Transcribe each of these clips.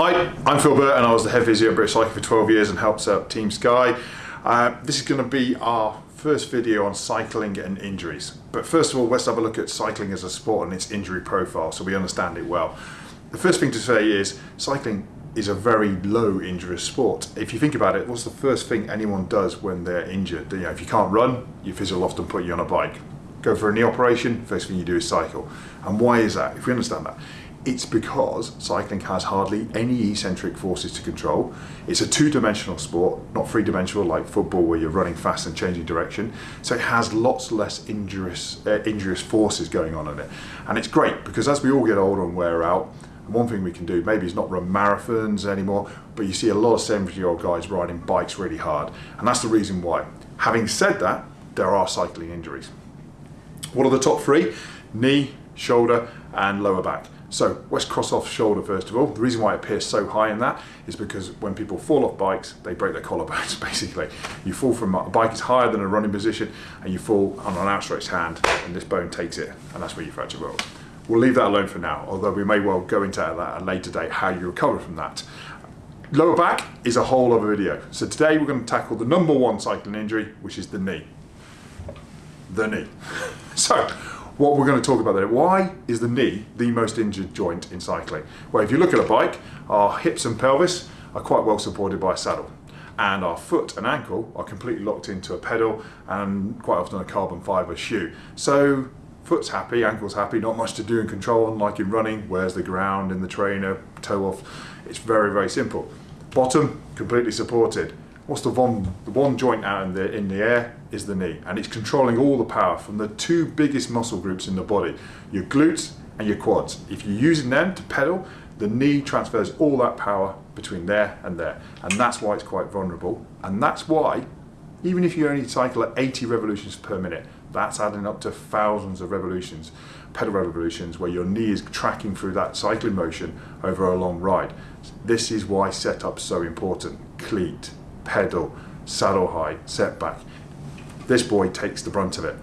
Hi, I'm Phil Burt and I was the head physio at British Cycling for 12 years and helped set up Team Sky. Uh, this is going to be our first video on cycling and injuries. But first of all, let's have a look at cycling as a sport and its injury profile so we understand it well. The first thing to say is cycling is a very low injurious sport. If you think about it, what's the first thing anyone does when they're injured? You know, if you can't run, your physio will often put you on a bike. Go for a knee operation, first thing you do is cycle. And why is that? If we understand that, it's because cycling has hardly any eccentric forces to control. It's a two-dimensional sport, not three-dimensional like football where you're running fast and changing direction. So it has lots less injurious, uh, injurious forces going on in it. And it's great because as we all get older and wear out, one thing we can do, maybe it's not run marathons anymore, but you see a lot of 70 year old guys riding bikes really hard. And that's the reason why. Having said that, there are cycling injuries. What are the top three? Knee, shoulder, and lower back. So let's cross off shoulder first of all. The reason why it appears so high in that is because when people fall off bikes, they break their collarbones basically. You fall from a bike is higher than a running position and you fall on an outstretched hand and this bone takes it and that's where you fracture bones. We'll leave that alone for now, although we may well go into that at a later date, how you recover from that. Lower back is a whole other video. So today we're going to tackle the number one cycling injury, which is the knee. The knee. So what we're going to talk about there. Why is the knee the most injured joint in cycling? Well, if you look at a bike, our hips and pelvis are quite well supported by a saddle and our foot and ankle are completely locked into a pedal and quite often a carbon fibre shoe. So foot's happy, ankle's happy, not much to do and control unlike in running, where's the ground in the trainer, toe off. It's very, very simple. Bottom, completely supported. What's the one, the one joint out in the, in the air? is the knee and it's controlling all the power from the two biggest muscle groups in the body, your glutes and your quads. If you're using them to pedal, the knee transfers all that power between there and there. And that's why it's quite vulnerable. And that's why, even if you only cycle at 80 revolutions per minute, that's adding up to thousands of revolutions, pedal revolutions, where your knee is tracking through that cycling motion over a long ride. This is why setup's so important. Cleat, pedal, saddle height, setback this boy takes the brunt of it.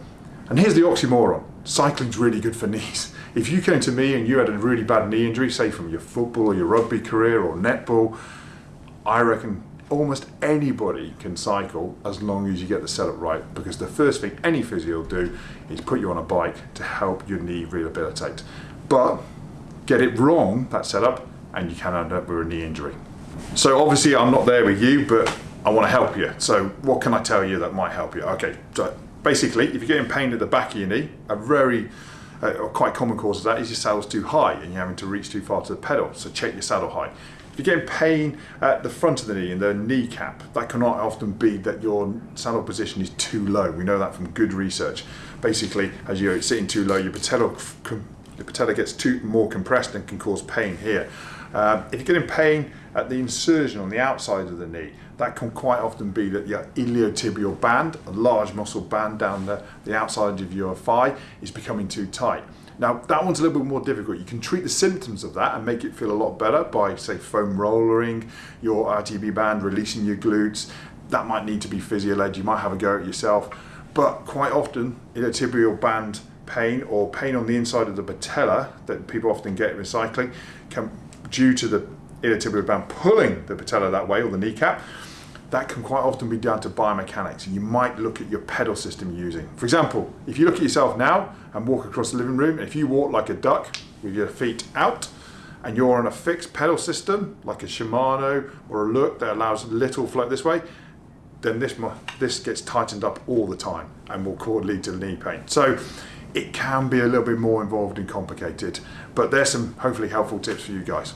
And here's the oxymoron. Cycling's really good for knees. If you came to me and you had a really bad knee injury, say from your football or your rugby career or netball, I reckon almost anybody can cycle as long as you get the setup right because the first thing any physio will do is put you on a bike to help your knee rehabilitate. But get it wrong, that setup, and you can end up with a knee injury. So obviously I'm not there with you, but I want to help you. So what can I tell you that might help you? Okay, so basically, if you're getting pain at the back of your knee, a very uh, quite common cause of that is your saddle's too high and you're having to reach too far to the pedal. So check your saddle height. If you're getting pain at the front of the knee in the kneecap, that can often be that your saddle position is too low. We know that from good research. Basically, as you're sitting too low, your patella, the patella gets too more compressed and can cause pain here. Um, if you're getting pain at the insertion on the outside of the knee, that can quite often be that your iliotibial band, a large muscle band down the, the outside of your thigh, is becoming too tight. Now that one's a little bit more difficult. You can treat the symptoms of that and make it feel a lot better by say foam rollering your ITB band, releasing your glutes. That might need to be physio-led, you might have a go at yourself. But quite often iliotibial band pain or pain on the inside of the patella that people often get with cycling can due to the iliotibial band pulling the patella that way or the kneecap, that can quite often be down to biomechanics. You might look at your pedal system you're using. For example, if you look at yourself now and walk across the living room, if you walk like a duck with your feet out, and you're on a fixed pedal system, like a Shimano or a Look that allows little float this way, then this, this gets tightened up all the time and will lead to knee pain. So it can be a little bit more involved and complicated, but there's some hopefully helpful tips for you guys.